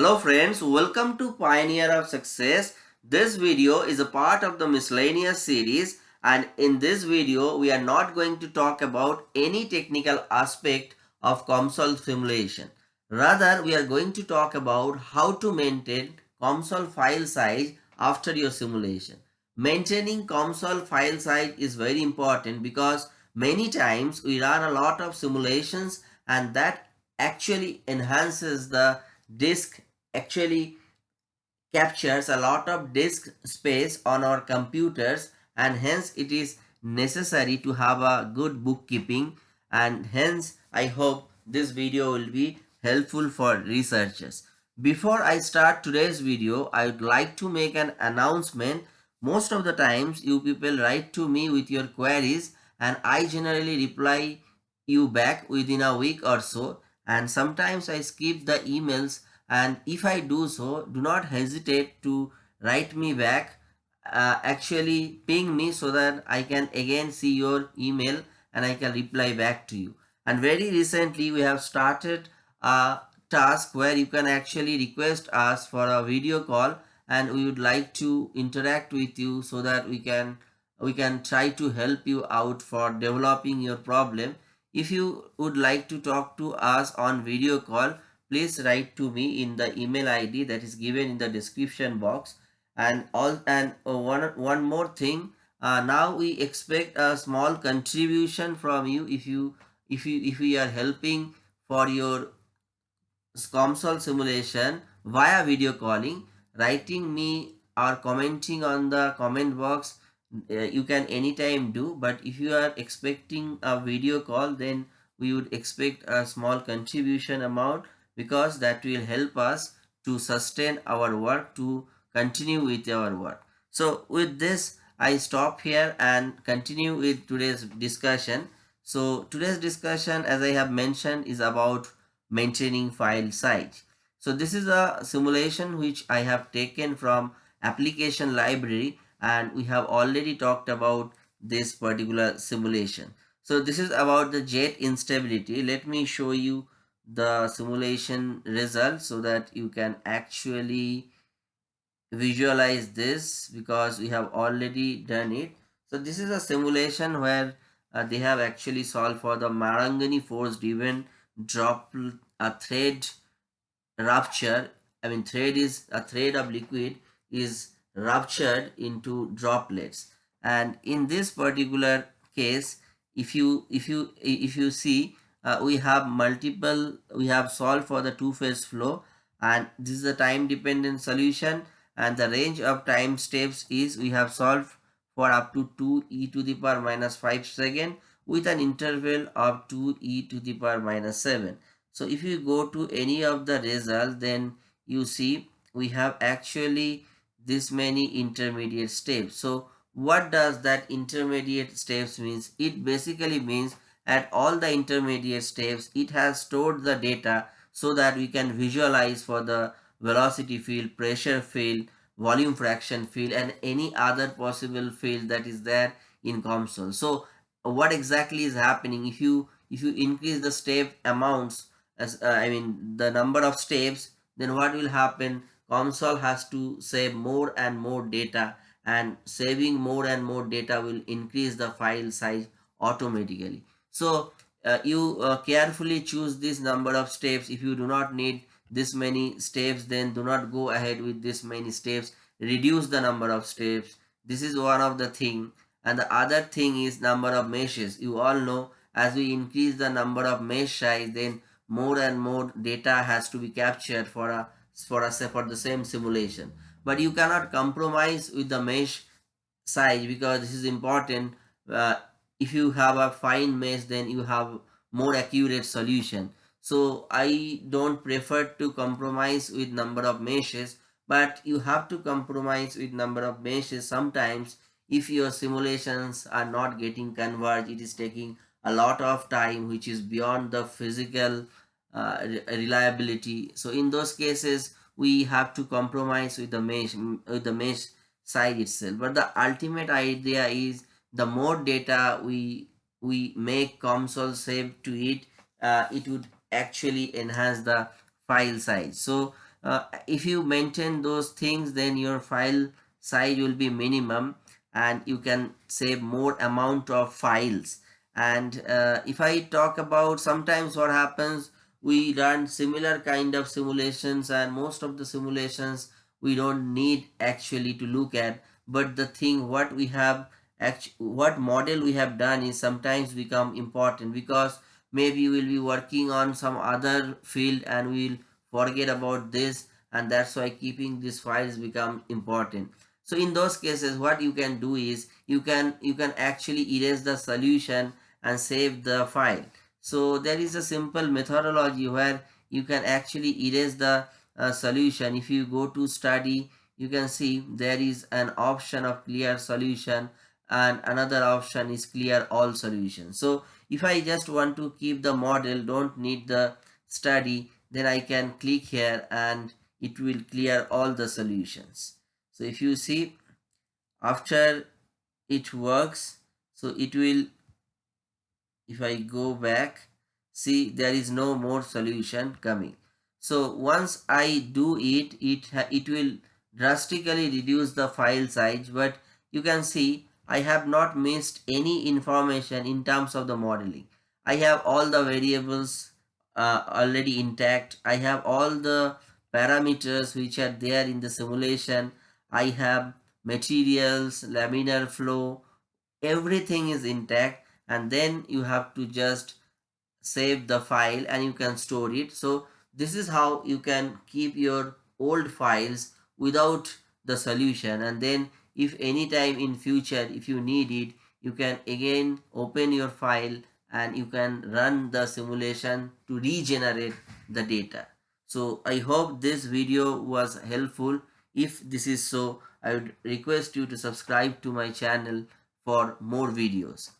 Hello friends, welcome to Pioneer of Success. This video is a part of the miscellaneous series and in this video we are not going to talk about any technical aspect of COMSOL simulation. Rather we are going to talk about how to maintain COMSOL file size after your simulation. Maintaining COMSOL file size is very important because many times we run a lot of simulations and that actually enhances the disk actually captures a lot of disk space on our computers and hence it is necessary to have a good bookkeeping and hence I hope this video will be helpful for researchers. Before I start today's video, I would like to make an announcement. Most of the times you people write to me with your queries and I generally reply you back within a week or so and sometimes I skip the emails and if I do so do not hesitate to write me back uh, actually ping me so that I can again see your email and I can reply back to you. And very recently we have started a task where you can actually request us for a video call and we would like to interact with you so that we can we can try to help you out for developing your problem. If you would like to talk to us on video call please write to me in the email id that is given in the description box. And all and uh, one one more thing uh, now we expect a small contribution from you if you if you if we are helping for your COMSOL simulation via video calling. Writing me or commenting on the comment box uh, you can anytime do but if you are expecting a video call then we would expect a small contribution amount because that will help us to sustain our work to continue with our work. So with this i stop here and continue with today's discussion. So today's discussion as i have mentioned is about maintaining file size. So this is a simulation which i have taken from application library and we have already talked about this particular simulation. So this is about the jet instability. Let me show you the simulation result so that you can actually visualize this because we have already done it. So this is a simulation where uh, they have actually solved for the Marangoni force driven drop a thread rupture. I mean thread is a thread of liquid is ruptured into droplets. And in this particular case if you if you if you see uh, we have multiple we have solved for the two phase flow and this is a time dependent solution and the range of time steps is we have solved for up to 2 e to the power minus 5 second with an interval of 2 e to the power minus 7 so if you go to any of the results then you see we have actually this many intermediate steps. So what does that intermediate steps means? It basically means at all the intermediate steps it has stored the data so that we can visualize for the velocity field pressure field volume fraction field and any other possible field that is there in COMSOL so what exactly is happening? If you if you increase the step amounts as uh, i mean the number of steps then what will happen? COMSOL has to save more and more data and saving more and more data will increase the file size automatically. So uh, you uh, carefully choose this number of steps. If you do not need this many steps, then do not go ahead with this many steps. Reduce the number of steps. This is one of the thing. And the other thing is number of meshes. You all know as we increase the number of mesh size, then more and more data has to be captured for a for a for the same simulation but you cannot compromise with the mesh size because this is important uh, if you have a fine mesh then you have more accurate solution. So i don't prefer to compromise with number of meshes but you have to compromise with number of meshes sometimes. If your simulations are not getting converged it is taking a lot of time which is beyond the physical uh, reliability. So in those cases we have to compromise with the mesh with the mesh size itself. But the ultimate idea is the more data we we make COMSOL save to it uh, it would actually enhance the file size. So uh, if you maintain those things then your file size will be minimum and you can save more amount of files. And uh, if I talk about sometimes what happens we run similar kind of simulations and most of the simulations we don't need actually to look at. But the thing what we have what model we have done is sometimes become important because maybe we'll be working on some other field and we'll forget about this and that's why keeping these files become important. So in those cases what you can do is you can you can actually erase the solution and save the file. So there is a simple methodology where you can actually erase the uh, solution. If you go to study you can see there is an option of clear solution and another option is clear all solutions. So if i just want to keep the model don't need the study then i can click here and it will clear all the solutions. So if you see after it works so it will if I go back see there is no more solution coming. So once I do it it it will drastically reduce the file size but you can see I have not missed any information in terms of the modeling. I have all the variables uh, already intact. I have all the parameters which are there in the simulation. I have materials laminar flow everything is intact. And then you have to just save the file and you can store it. So this is how you can keep your old files without the solution. And then if any time in future if you need it you can again open your file and you can run the simulation to regenerate the data. So i hope this video was helpful. If this is so i would request you to subscribe to my channel for more videos